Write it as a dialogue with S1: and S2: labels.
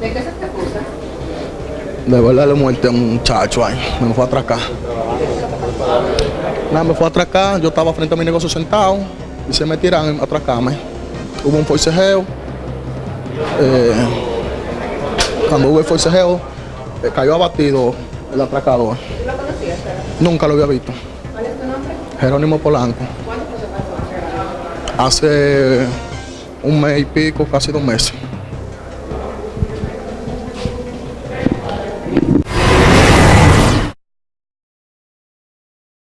S1: ¿De qué se te acusa? De verdad le muerte a un muchacho ahí. Me fue a atracar. Nada, me fue a atracar. Yo estaba frente a mi negocio sentado y se me tiran a atracarme. Hubo un forcejeo. Eh, cuando hubo el forcejeo, eh, cayó abatido el atracador.
S2: ¿Lo conocías?
S1: Nunca lo había visto.
S2: ¿Cuál es tu nombre?
S1: Jerónimo Polanco.
S2: ¿Cuándo fue
S1: Hace un mes y pico, casi dos meses.